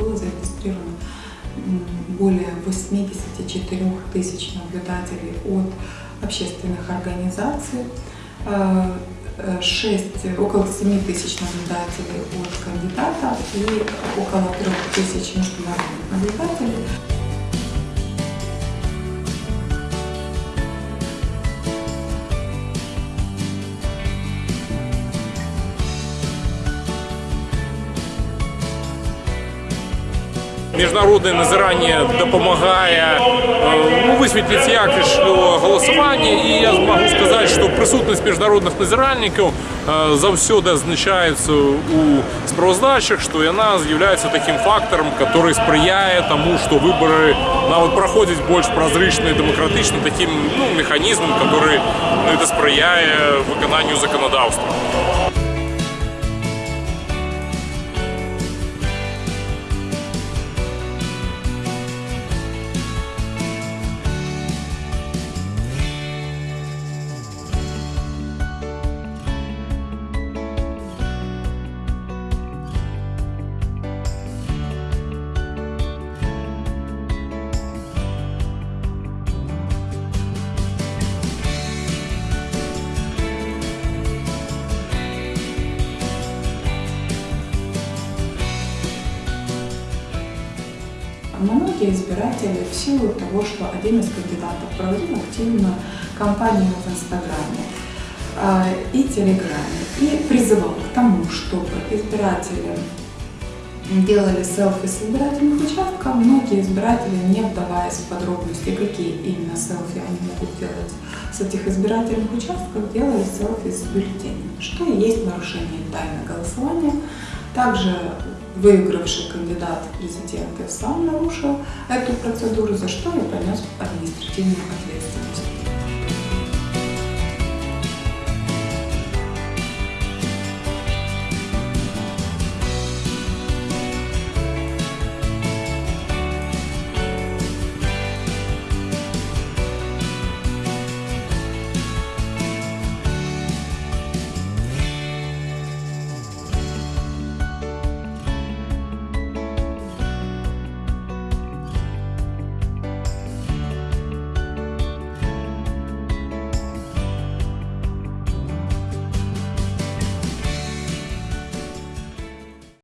было зарегистрировано более 84 тысяч наблюдателей от общественных организаций, 6, около 7 тысяч наблюдателей от кандидата и около 3 тысяч международных наблюдателей. Міжнародне назирання допомагає ну, висвітлити якість голосування. І я можу сказати, що присутність міжнародних назиральників завсюди означається у справоздачах, що вона з'являється таким фактором, який сприяє тому, що вибори навіть проходять більш прозрачно і демократично, таким ну, механізмом, який ну, сприяє виконанню законодавства. Многие избиратели в силу того, что один из кандидатов проводил активную кампанию в Инстаграме э, и Телеграме и призывал к тому, чтобы избиратели делали селфи с избирательных участков, многие избиратели, не вдаваясь в подробности, какие именно селфи они могут делать с этих избирательных участков, делали селфи с бюллетенями, что и есть нарушение тайны голосования. Также выигравший кандидат в президенты сам нарушил эту процедуру, за что и понес административную ответственность.